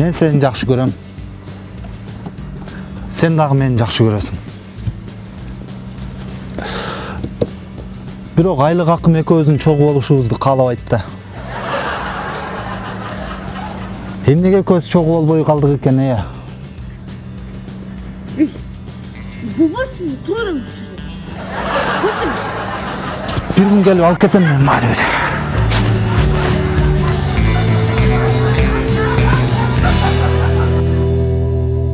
мен сені жақсы көрем сен дағы мені жақсы көресің. Бирок айлық акым экөөбүздүн чогуу болушубузду каалабайт да. Эмнеге экөөбүз чогуу болбой калдык экен э? Болбосуңбу тура эле бир күн келип алып кетем мен мага